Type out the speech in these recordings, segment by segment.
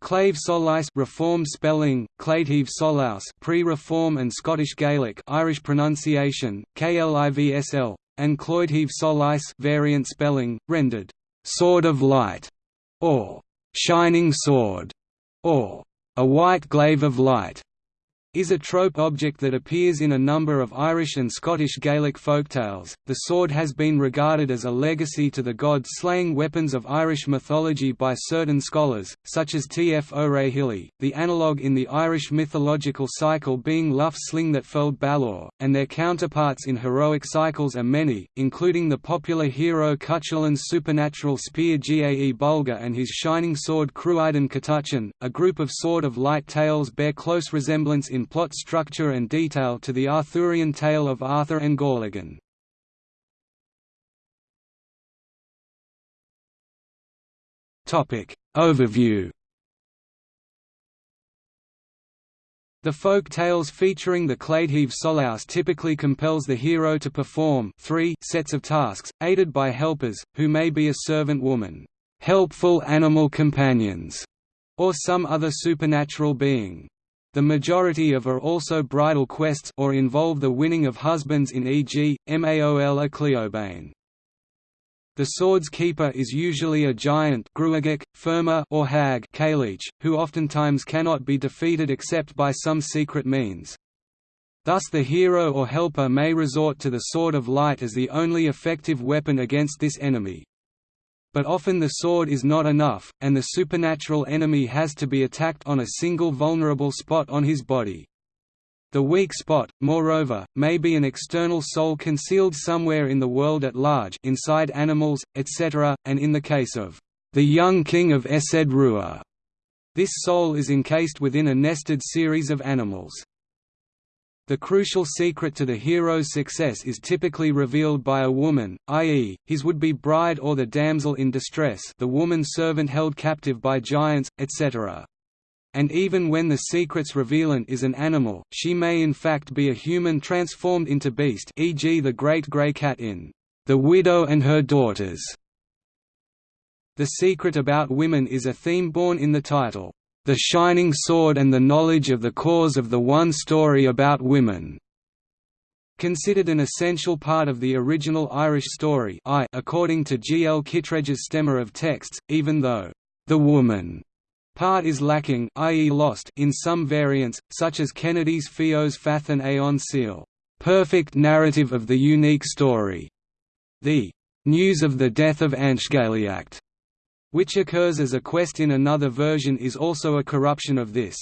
Clave Solice reformed spelling, Clayteve Solaus pre-reform and Scottish Gaelic Irish pronunciation, KLIVSL, and Cloydheve Solice variant spelling, rendered «sword of light» or «shining sword» or «a white glaive of light» is a trope object that appears in a number of Irish and Scottish Gaelic folktales. The sword has been regarded as a legacy to the god-slaying weapons of Irish mythology by certain scholars, such as T. F. O'Rahilly, the analogue in the Irish mythological cycle being Lugh's sling that felled Balor, and their counterparts in heroic cycles are many, including the popular hero Cuchulain's supernatural spear Gae Bulga and his shining sword Cruiden Catuchan. A group of Sword of Light tales bear close resemblance in in plot structure and detail to the Arthurian tale of Arthur and Gorlagon. Overview The folk tales featuring the Clayteve Solaus typically compels the hero to perform three sets of tasks, aided by helpers, who may be a servant woman, helpful animal companions, or some other supernatural being. The majority of are also bridal quests or involve the winning of husbands in e.g., Maol a Cleobane. The sword's keeper is usually a giant or hag who oftentimes cannot be defeated except by some secret means. Thus the hero or helper may resort to the Sword of Light as the only effective weapon against this enemy. But often the sword is not enough, and the supernatural enemy has to be attacked on a single vulnerable spot on his body. The weak spot, moreover, may be an external soul concealed somewhere in the world at large inside animals, etc., and in the case of the young king of Esed Rua, this soul is encased within a nested series of animals. The crucial secret to the hero's success is typically revealed by a woman, i.e., his would-be bride or the damsel in distress the woman servant held captive by giants, etc. And even when the secret's revealant is an animal, she may in fact be a human transformed into beast e.g. the great grey cat in The Widow and Her Daughters. The secret about women is a theme born in the title the Shining Sword and the Knowledge of the Cause of the One Story About Women. Considered an essential part of the original Irish story I, according to G. L. Kittredge's stemma of texts, even though the woman part is lacking i.e. lost in some variants, such as Kennedy's Fios Fathan Aon Seal, perfect narrative of the unique story. The news of the death of Anshgaliacht which occurs as a quest in another version is also a corruption of this.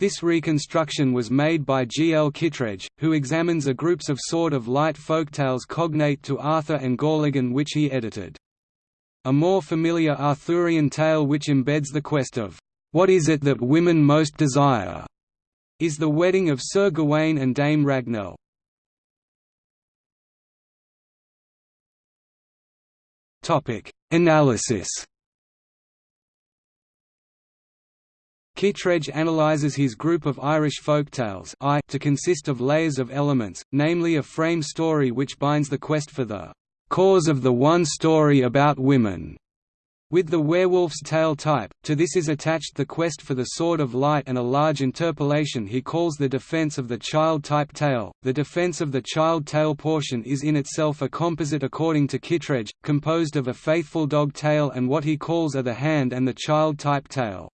This reconstruction was made by G. L. Kittredge, who examines a groups of Sword of Light folktales cognate to Arthur and Gorlagon which he edited. A more familiar Arthurian tale which embeds the quest of, "'What is it that women most desire?' is the wedding of Sir Gawain and Dame Ragnell. Analysis Kittredge analyzes his group of Irish folktales I to consist of layers of elements, namely a frame story which binds the quest for the cause of the one story about women, with the werewolf's tale type, to this is attached the quest for the Sword of Light and a large interpolation he calls the defense of the child type tale. The defense of the child tale portion is in itself a composite according to Kittredge, composed of a faithful dog tale and what he calls are the hand and the child type tale.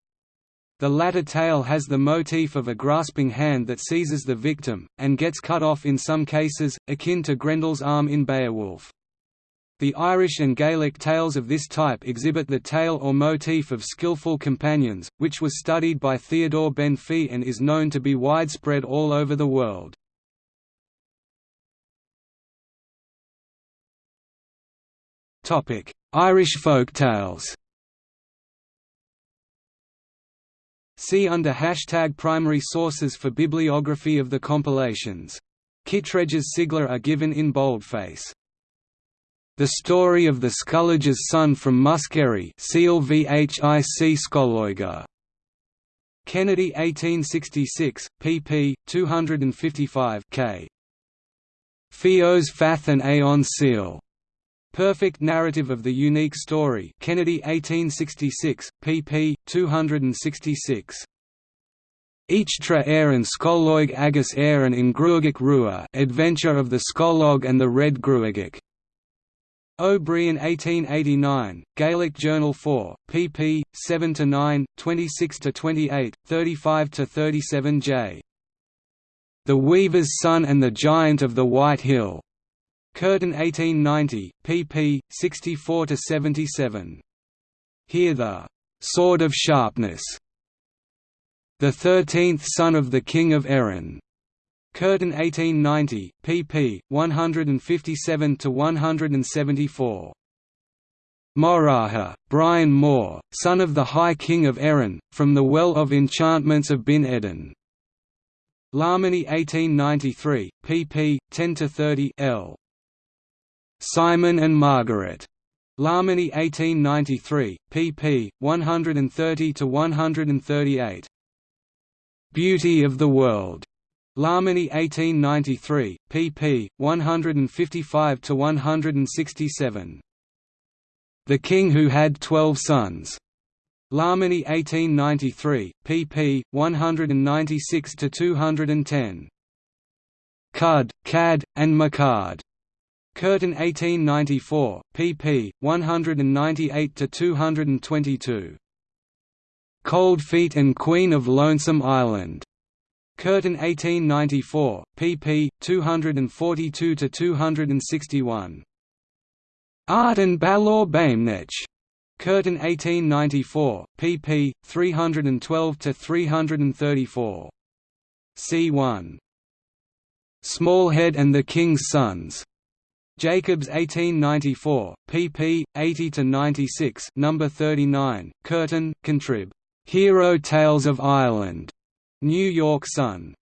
The latter tale has the motif of a grasping hand that seizes the victim, and gets cut off in some cases, akin to Grendel's arm in Beowulf. The Irish and Gaelic tales of this type exhibit the tale or motif of skillful companions, which was studied by Theodore Benfey and is known to be widespread all over the world. Irish folk tales See under hashtag primary sources for bibliography of the compilations. Kittredge's sigla are given in boldface. The Story of the Scollagers' Son from Muskerry. Kennedy 1866, pp. 255 k. Fios Fath and Aon Seal. Perfect Narrative of the Unique Story Kennedy 1866, pp. 266. Each tra Éireann Scoileog agus air in Gruagach Rua Adventure of the Scoileog and the Red Gruagach. O'Brien 1889, Gaelic Journal 4, pp. 7–9, 26–28, 35–37 j. The Weaver's Son and the Giant of the White Hill. Curtin 1890, pp. 64–77. Here the «sword of sharpness» The Thirteenth Son of the King of Erin. Curtin 1890, pp. 157–174. Moraha, Brian Moore, son of the High King of Erin, from the Well of Enchantments of Bin Eden. Larminie 1893, pp. 10–30 l. Simon and Margaret. Larminie 1893, pp. 130–138. Beauty of the World. Larminie 1893, pp. 155–167. The King Who Had Twelve Sons. Larminie 1893, pp. 196–210. Cud, Cad, and Macard. Curtin 1894, pp. 198–222. Cold Feet and Queen of Lonesome Island. Curtin 1894, pp. 242–261. Art and Balor Baimnech. Curtin 1894, pp. 312–334. C1. Smallhead and the King's Sons. Jacobs 1894, pp. 80–96 number 39, Curtin, Contrib. Hero Tales of Ireland. New York Sun.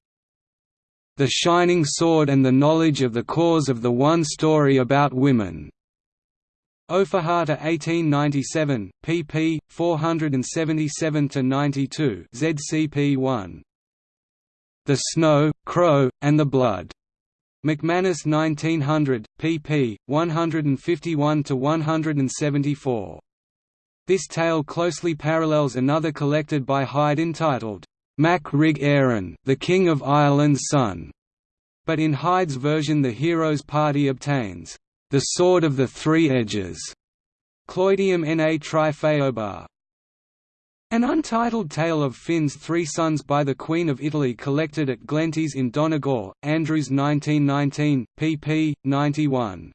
The Shining Sword and the Knowledge of the Cause of the One Story About Women. Ofahata 1897, pp. 477–92 ZCP1. The Snow, Crow, and the Blood. McManus 1900, pp. 151–174. This tale closely parallels another collected by Hyde entitled, Mac Rig Éireann, the King of Ireland's Son. But in Hyde's version the hero's party obtains, the Sword of the Three Edges, Cloidium na Trifeobar, an untitled tale of Finn's three sons by the Queen of Italy collected at Glenties in Donegal, Andrews 1919, pp. 91.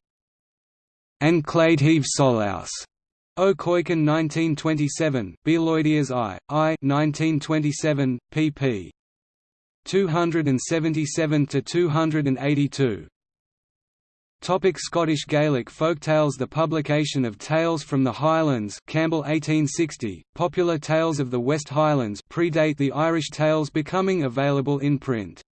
And Claidheamh Solaus. O'Coican 1927, Béaloideas I, I 1927, pp. 277–282. Topic Scottish Gaelic folktales The publication of Tales from the Highlands Campbell 1860, popular tales of the West Highlands predate the Irish tales becoming available in print.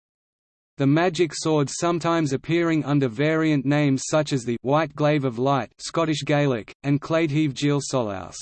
The magic sword sometimes appearing under variant names such as the White Glaive of Light Scottish Gaelic, and Claidheamh Gial Solaus.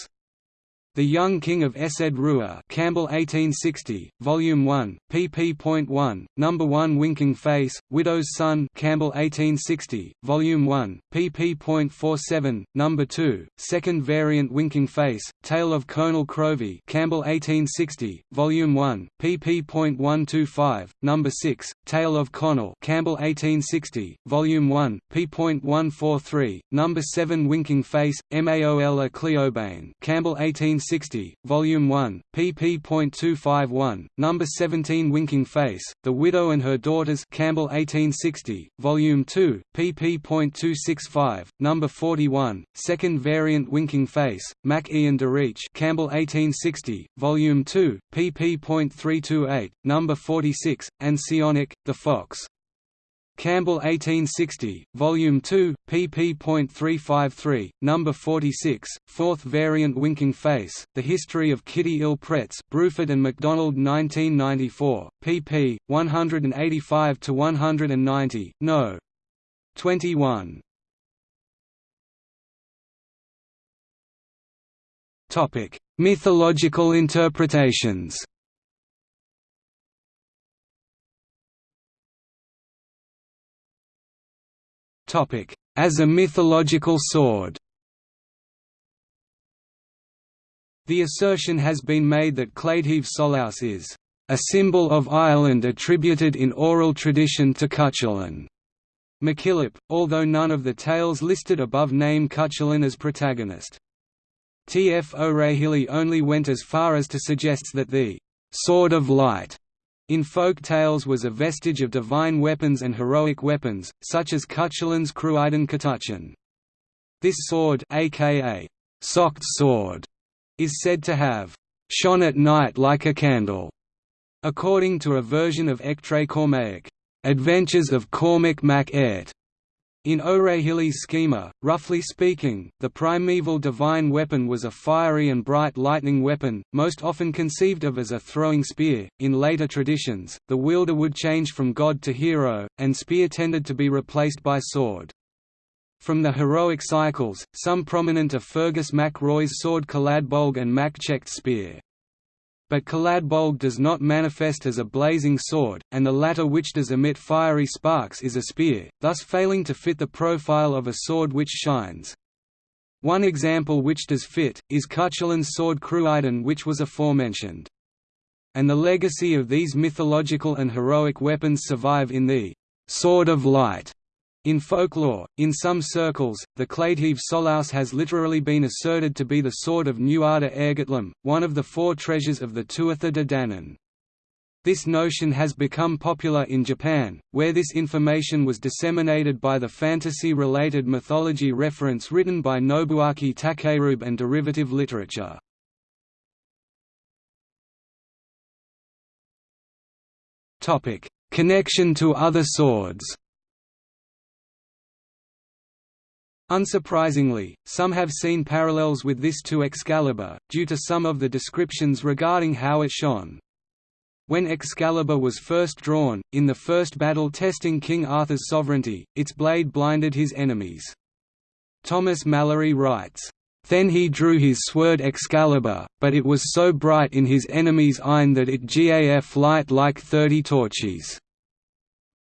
The Young King of Esed Rua Campbell 1860, Volume 1, pp.1, Number 1 Winking Face, Widow's Son Campbell 1860, Volume 1, pp.47, Number 2, Second Variant Winking Face, Tale of Colonel Crovey Campbell 1860, Volume 1, pp.125, Number 6, Tale of Connell Campbell 1860, Volume 1, p.143, Number 7 Winking Face, Maol a Cleobane Campbell 1860 1960, Volume 1, pp.251, Number 17 Winking Face, The Widow and Her Daughters Campbell 1860, Volume 2, pp.265, Number 41, Second Variant Winking Face, Mac Ian DeReach Campbell 1860, Volume 2, pp.328, Number 46, and Sionic, The Fox. Campbell 1860, Volume 2, pp.353, Number 46, Fourth Variant Winking Face, The History of Kitty Ill Pretz Bruford and MacDonald 1994, pp. 185–190, no. 21. Mythological interpretations As a mythological sword The assertion has been made that Cleidheave Solaus is a symbol of Ireland attributed in oral tradition to Cuchulainn. MacKillop, although none of the tales listed above name Cuchulainn as protagonist. T. F. O'Rahilly only went as far as to suggest that the «sword of light» in folk tales was a vestige of divine weapons and heroic weapons, such as Cuchulainn's Cruiden Catúchan. This sword aka «socked sword» is said to have «shone at night like a candle», according to a version of Echtra Cormaic, Adventures of Cormac mac Airt, in O'Rahilly's schema, roughly speaking, the primeval divine weapon was a fiery and bright lightning weapon, most often conceived of as a throwing spear. In later traditions, the wielder would change from god to hero, and spear tended to be replaced by sword. From the heroic cycles, some prominent are Fergus mac Roy's sword Caladbolg and mac Checht's spear but Caladbolg does not manifest as a blazing sword, and the latter which does emit fiery sparks is a spear, thus failing to fit the profile of a sword which shines. One example which does fit, is Cuchulainn's sword Cruiden which was aforementioned. And the legacy of these mythological and heroic weapons survive in the «Sword of Light» In folklore, in some circles, the Cleidheave Solaus has literally been asserted to be the sword of Nuada Airgetlám, one of the four treasures of the Tuatha De Danann. This notion has become popular in Japan, where this information was disseminated by the fantasy-related mythology reference written by Nobuaki Takerube and derivative literature. Connection to other swords Unsurprisingly, some have seen parallels with this to Excalibur, due to some of the descriptions regarding how it shone. When Excalibur was first drawn, in the first battle testing King Arthur's sovereignty, its blade blinded his enemies. Thomas Malory writes, then he drew his sword Excalibur, but it was so bright in his enemy's eyne that it gaf light like thirty torches."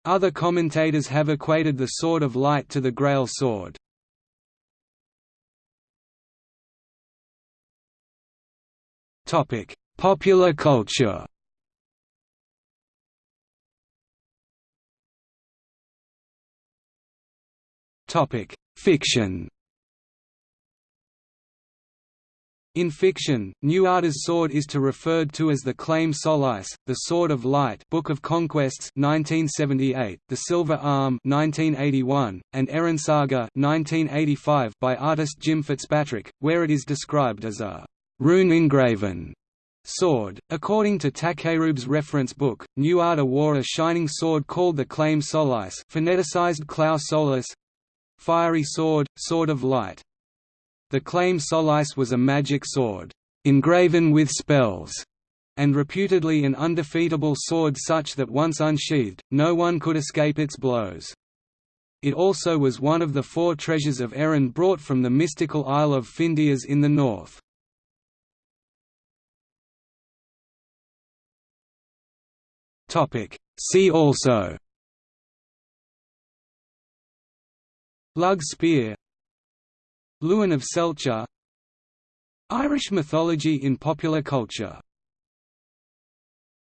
Other commentators have equated the Sword of Light to the Grail sword. Topic: Popular culture. Topic: Fiction. In fiction, Nuada's sword is to referred to as the Claim Solace, the Sword of Light, Book of Conquests, 1978, the Silver Arm, 1981, and Erin Saga, 1985, by artist Jim Fitzpatrick, where it is described as a rune engraven sword. According to Takerube's reference book, Nuada wore a shining sword called the Claim Solace, phoneticized Clau Solis, fiery sword, sword of light. The Claim Solace was a magic sword, engraven with spells, and reputedly an undefeatable sword such that once unsheathed, no one could escape its blows. It also was one of the four treasures of Erin brought from the mystical Isle of Findias in the north. Topic. See also. Lug spear. Lewin of Selcher Irish mythology in popular culture